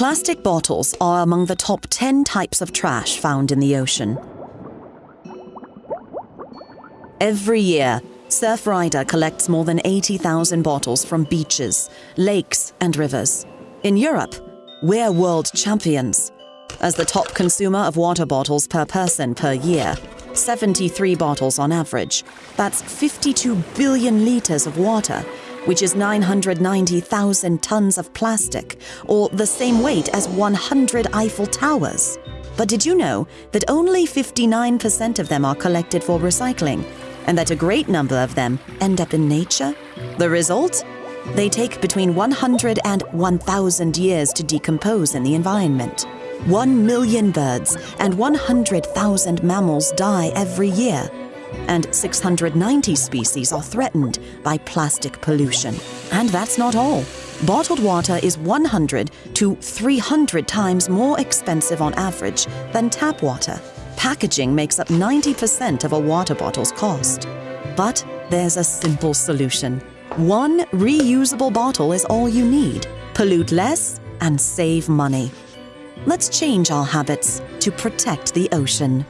Plastic bottles are among the top 10 types of trash found in the ocean. Every year, Surfrider collects more than 80,000 bottles from beaches, lakes, and rivers. In Europe, we're world champions. As the top consumer of water bottles per person per year, 73 bottles on average. That's 52 billion litres of water, which is 990,000 tons of plastic, or the same weight as 100 Eiffel Towers. But did you know that only 59% of them are collected for recycling, and that a great number of them end up in nature? The result? They take between 100 and 1,000 years to decompose in the environment. 1 million birds and 100,000 mammals die every year, and 690 species are threatened by plastic pollution. And that's not all. Bottled water is 100 to 300 times more expensive on average than tap water. Packaging makes up 90% of a water bottle's cost. But there's a simple solution. One reusable bottle is all you need. Pollute less and save money. Let's change our habits to protect the ocean.